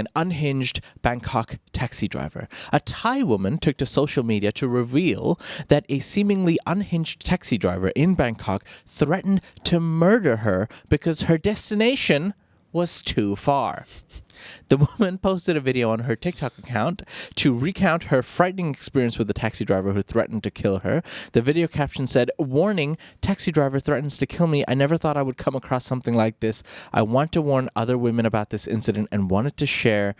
an unhinged Bangkok taxi driver. A Thai woman took to social media to reveal that a seemingly unhinged taxi driver in Bangkok threatened to murder her because her destination was too far. The woman posted a video on her TikTok account to recount her frightening experience with the taxi driver who threatened to kill her. The video caption said, Warning, taxi driver threatens to kill me. I never thought I would come across something like this. I want to warn other women about this incident and wanted to share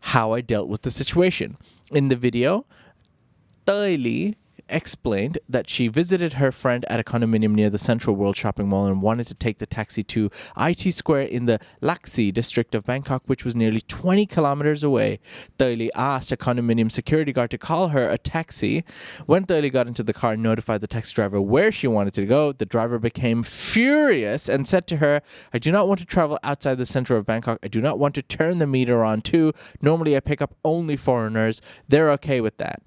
how I dealt with the situation. In the video, Lee explained that she visited her friend at a condominium near the Central World Shopping Mall and wanted to take the taxi to IT Square in the Lak Si district of Bangkok, which was nearly 20 kilometers away. Toey asked a condominium security guard to call her a taxi. When Toey got into the car and notified the taxi driver where she wanted to go, the driver became furious and said to her, I do not want to travel outside the center of Bangkok. I do not want to turn the meter on too. Normally I pick up only foreigners. They're okay with that.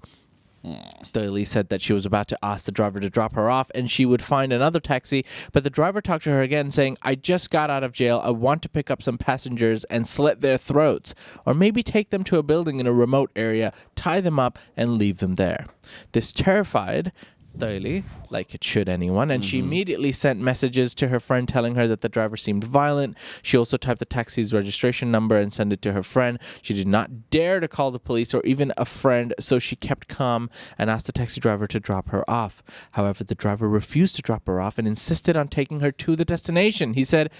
Lee said that she was about to ask the driver to drop her off and she would find another taxi, but the driver talked to her again saying, I just got out of jail. I want to pick up some passengers and slit their throats, or maybe take them to a building in a remote area, tie them up, and leave them there. This terrified Lee, like it should anyone, and she mm-hmm. immediately sent messages to her friend telling her that the driver seemed violent. She also typed the taxi's registration number and sent it to her friend. She did not dare to call the police or even a friend, so she kept calm and asked the taxi driver to drop her off. However, the driver refused to drop her off and insisted on taking her to the destination. He said,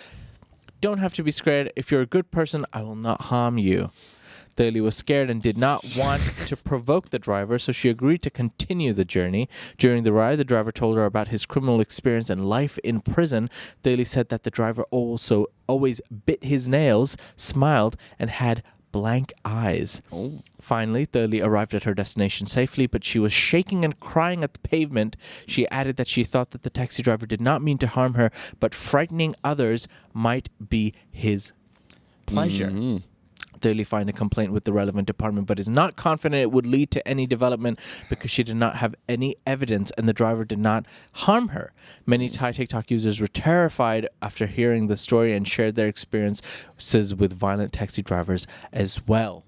Don't have to be scared. If you're a good person, I will not harm you. Toey was scared and did not want to provoke the driver, so she agreed to continue the journey. During the ride, the driver told her about his criminal experience and life in prison. Toey said that the driver also always bit his nails, smiled, and had blank eyes. Oh. Finally, Toey arrived at her destination safely, but she was shaking and crying at the pavement. She added that she thought that the taxi driver did not mean to harm her, but frightening others might be his pleasure. Toey Lee filed a complaint with the relevant department, but is not confident it would lead to any development because she did not have any evidence and the driver did not harm her. Many Thai TikTok users were terrified after hearing the story and shared their experiences with violent taxi drivers as well.